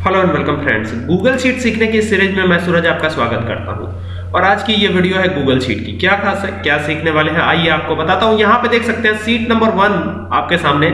Hello and welcome friends Google sheet सीखने की series में मैं सूरज आपका स्वागत करता हूँ। और आज की ये वीडियो है गूगल शीट की। क्या खास है क्या सीखने वाले हैं? आइए आपको बताता हूँ। यहाँ पे देख सकते हैं सीट नंबर वन आपके सामने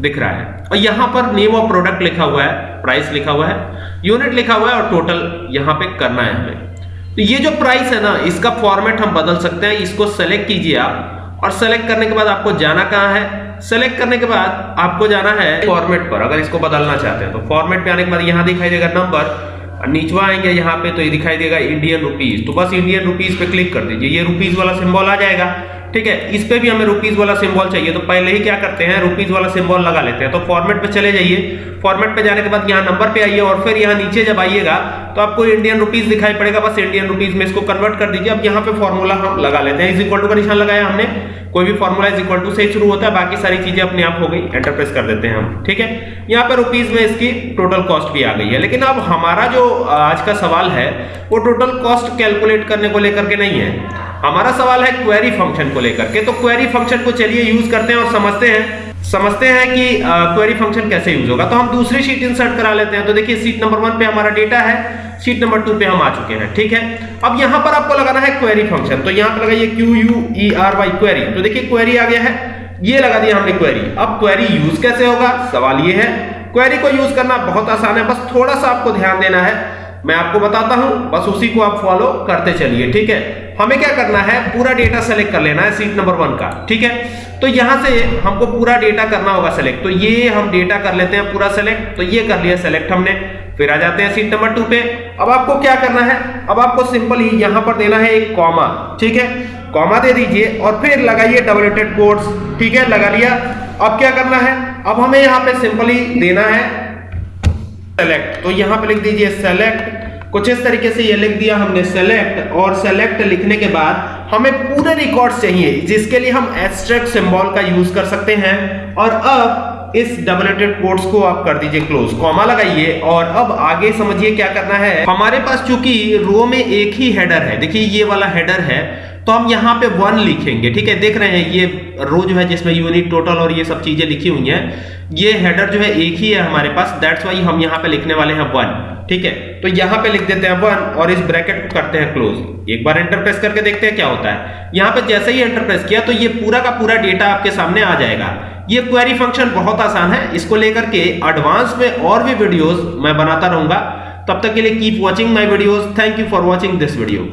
दिख रहा है। और यहाँ पर नेम ऑफ़ प्रोडक्ट लिखा हुआ है प्राइस लिखा हुआ है यूनिट लिखा हुआ है और टोटल यहाँ पे करना है हमें। तो ये जो प्राइस है ना, इसका फॉर्मेट हम बदल सकते हैं। इसको सेलेक्ट कीजिए आप। और सेलेक्ट करने के बाद आपको जाना कहाँ है? सेलेक्ट करने के बाद आपको जाना है फॉर्मेट पर, अगर इसको बदलना चाहते हैं तो। फॉर्मेट पे आने के बाद यहाँ दिखाई देगा नंबर नीचवा आएँगे यहाँ पे तो ये दिखाई देगा इंडियन रुपीज़ तो बस इंडियन रुपीज़ पे क्लिक कर दीजिए। ये रुपीज़ वाला सिंबल आ जाएगा। ठीक है, इस पे भी हमें रुपीज़ वाला सिंबल चाहिए। तो पहले ही क्या करते हैं रुपीज़ वाला सिंबल लगा लेते हैं। तो फॉर्मेट पे चले जाइए। फॉर्मेट पे जाने के बाद यहाँ नंबर पे आइए और फिर यहाँ नीचे जब आइएगा तो आपको इंडियन रुपीज़ दिखाई पड़ेगा। बस इंडियन रुपीज़ में इसको कन्वर्ट कर दीजिए। अब यहाँ पे फॉर्मूला हम लगा लेते हैं। इज़ इक्वल टू का निशान लगाया हमने। कोई भी फॉर्मूला इज़ इक्वल टू से शुरू होता है। बाकी सारी चीज़ें अपने आप हो गई। एंटर प्रेस कर देते हैं हम। ठीक है? यहाँ पे रुपीज़ में इसकी टोटल कॉस्ट भी आ गई है। लेकिन अब हमारा जो आज का सवाल है, वो टोटल कॉस्ट कैलकुलेट करने को लेकर के नहीं है। हमारा सवाल है क्वेरी फ़ंक्शन को लेकर के। तो क्वेरी फ़ंक्शन को चलिए यूज़ करते हैं और समझते हैं। समझते हैं कि क्वेरी फ़ंक्शन कैसे यूज़ होगा। तो हम दूसरी शीट इंसर्ट करा लेते हैं। तो देखिए सीट नंबर वन पे हमारा डेटा है। शीट नंबर टू पे हम आ चुके हैं। ठीक है? अब यहाँ पर आपको लगाना है क्वेरी फ़ंक्शन तो यहाँ पर लगाइए Q U E R Y query तो देखिए क्वेरी आ गया है। ये लगा दिया हमने क्वेरी अब क्वेरी यूज़ कैसे होगा? सवाल ये है। क्वेरी को यूज़ करना बहुत आसान है। बस थोड़ा सा आपको ध्यान देना है। मैं आपको बताता हूँ, बस उसी को आप फॉलो करते चलिए, ठीक है? हमें क्या करना है? पूरा डेटा सेलेक्ट कर लेना है सीट नंबर वन का, ठीक है? तो यहाँ से हमको पूरा डेटा करना होगा सेलेक्ट तो ये हम डेटा कर लेते हैं पूरा सेलेक्ट तो ये कर लिया सेलेक्ट हमने। फिर आ जाते हैं सीट नंबर टू पे। अब आपको क्या करना है? अब आपको सिंपल ही यहाँ पर देना है एक कॉमा ठीक है? कॉमा दे दीजिए और फिर लगाइए डबल एटेड कोड्स ठीक है? लगा लिया। अब क्या करना है? अब हमें यहाँ पे सिंपली देना है सेलेक्ट तो यहाँ पे लिख दीजिए सेलेक्ट कुछ इस तरीके से ये लिख दिया हमने सेलेक्ट और सेलेक्ट लिखने के बाद हमें पूरे रिकॉर्ड्स चाहिए, जिसके लिए हम एब्स्ट्रैक्ट सिंबल का यूज़ कर सकते हैं। और अब इस डबलेटेड कोट्स को आप कर दीजिए क्लोज कॉमा लगाइए, और अब आगे समझिए क्या करना है। हमारे पास चूँकि रो में एक ही हेडर है, देखिए ये वाला हेडर है तो हम यहाँ पे वन लिखेंगे, ठीक है? देख रहे हैं, ये रो जो है जिसमें यूनिट टोटल और ये सब चीज़ें लिखी हुई हैं, ये हेडर जो है एक ही है हमारे पास दैट्स वाई हम यहाँ पे लिखने वाले हैं वन ठीक है? तो यहाँ पे लिख देते हैं वन और इस ब्रैकेट को करते हैं क्लोज। एक बार एंटर प्रेस करके देखते हैं क्या होता है। यहाँ पे जैसे ही एंटर प्रेस किया तो ये पूरा का पूरा डेटा आपके सामने आ जाएगा। ये क्वेरी फ़ंक्शन बहुत आसान है। इसको लेकर के एडवांस में और भी वीडियोस मैं बनाता रहूँगा। तब तक के लिए keep watching my videos. Thank you for watching this video.